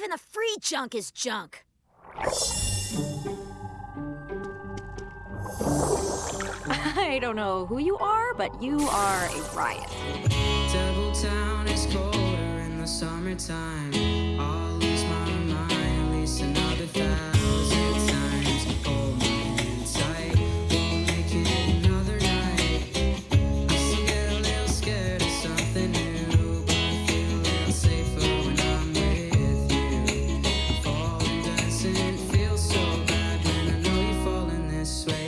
Even the free junk is junk. I don't know who you are, but you are a riot. Devil Town is colder in the summertime. I swear.